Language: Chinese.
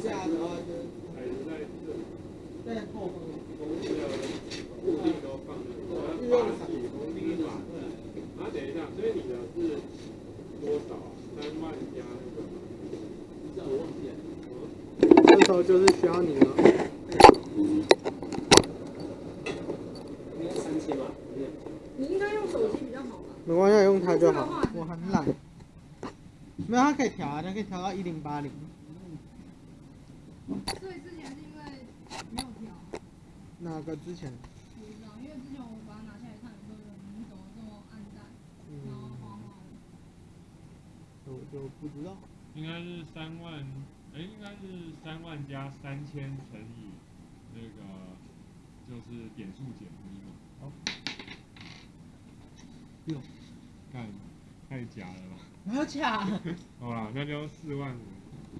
下的话就还是在，在后方。封面的固定都放在这，然后发起封面法。啊，等一下，所以你的是多少啊？三万加那个？这我忘记了。这时候就是需要你了。应该三千吧？你应该用手机比较好吧？没关系，用它就好。我很懒。没有，它可以调啊，它可以调到一零八零。所以之前是因为没有调，哪个之前？不知道，因为之前我把它拿下来看的时候，你怎么这么暗淡，然后黄黄。我就不知道。应该是三万，哎，应该是三万加三千乘以那个就是点数减一嘛。好。哟，干，太假了吧？没有假。好啦，那就四万五。